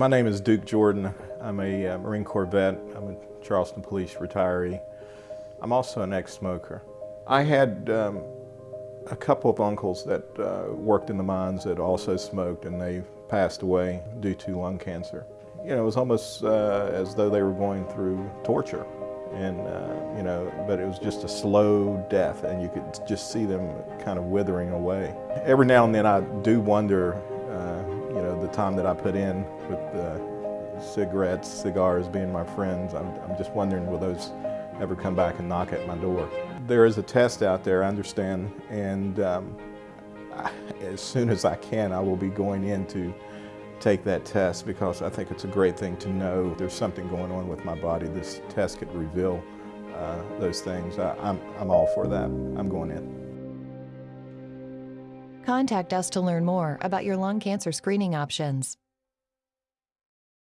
My name is Duke Jordan. I'm a uh, Marine Corps vet. I'm a Charleston Police retiree. I'm also an ex-smoker. I had um, a couple of uncles that uh, worked in the mines that also smoked and they passed away due to lung cancer. You know, it was almost uh, as though they were going through torture and uh, you know, but it was just a slow death and you could just see them kind of withering away. Every now and then I do wonder, the time that I put in with the cigarettes, cigars being my friends, I'm, I'm just wondering will those ever come back and knock at my door. There is a test out there, I understand, and um, I, as soon as I can, I will be going in to take that test because I think it's a great thing to know there's something going on with my body. This test could reveal uh, those things. I, I'm, I'm all for that. I'm going in. Contact us to learn more about your lung cancer screening options.